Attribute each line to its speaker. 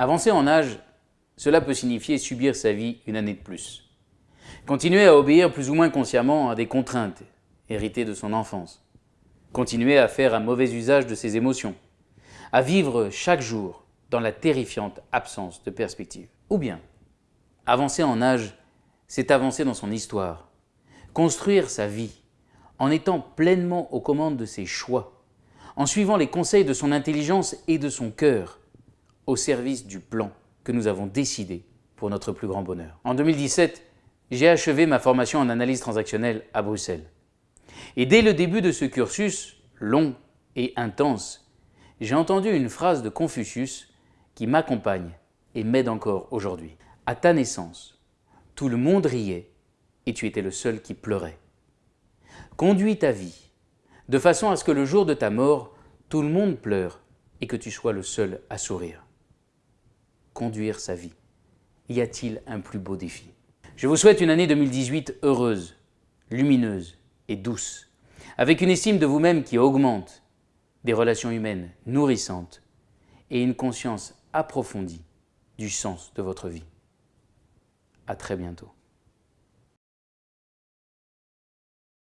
Speaker 1: Avancer en âge, cela peut signifier subir sa vie une année de plus. Continuer à obéir plus ou moins consciemment à des contraintes héritées de son enfance. Continuer à faire un mauvais usage de ses émotions. À vivre chaque jour dans la terrifiante absence de perspective. Ou bien, avancer en âge, c'est avancer dans son histoire, construire sa vie, en étant pleinement aux commandes de ses choix, en suivant les conseils de son intelligence et de son cœur, au service du plan que nous avons décidé pour notre plus grand bonheur. En 2017, j'ai achevé ma formation en analyse transactionnelle à Bruxelles. Et dès le début de ce cursus, long et intense, j'ai entendu une phrase de Confucius qui m'accompagne et m'aide encore aujourd'hui. À ta naissance, tout le monde riait et tu étais le seul qui pleurait. Conduis ta vie de façon à ce que le jour de ta mort, tout le monde pleure et que tu sois le seul à sourire. Conduire sa vie. Y a-t-il un plus beau défi? Je vous souhaite une année 2018 heureuse, lumineuse et douce, avec une estime de vous-même qui augmente, des relations humaines nourrissantes et une conscience approfondie du sens de votre vie. À très bientôt.